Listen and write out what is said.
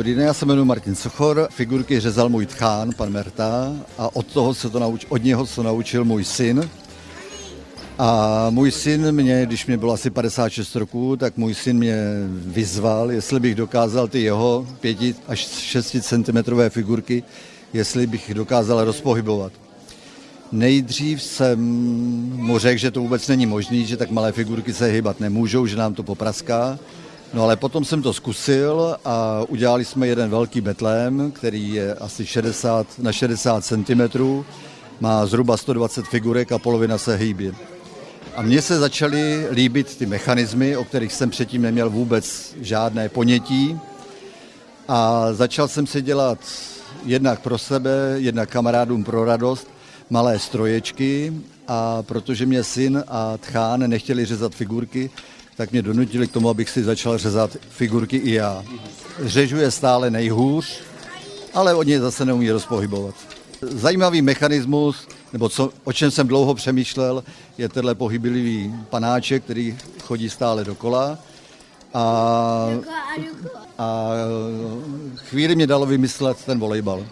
Dobrý den, já se jmenuji Martin Sochor, figurky řezal můj tchán, pan Merta, a od toho se to nauč, od něho se naučil můj syn. A můj syn mě, když mě bylo asi 56 roků, tak můj syn mě vyzval, jestli bych dokázal ty jeho 5 až 6 cm figurky, jestli bych dokázal rozpohybovat. Nejdřív jsem mu řekl, že to vůbec není možné, že tak malé figurky se hýbat nemůžou, že nám to popraská. No ale potom jsem to zkusil a udělali jsme jeden velký betlém, který je asi 60 na 60 cm, má zhruba 120 figurek a polovina se hýbí. A mně se začaly líbit ty mechanismy, o kterých jsem předtím neměl vůbec žádné ponětí. A začal jsem si dělat jednak pro sebe, jednak kamarádům pro radost, malé stroječky a protože mě syn a tchán nechtěli řezat figurky, tak mě donutili k tomu, abych si začal řezat figurky i já. Řežu je stále nejhůř, ale od něj zase neumí rozpohybovat. Zajímavý mechanismus, nebo co, o čem jsem dlouho přemýšlel, je tenhle pohyblivý panáček, který chodí stále dokola. A, a chvíli mě dalo vymyslet ten volejbal.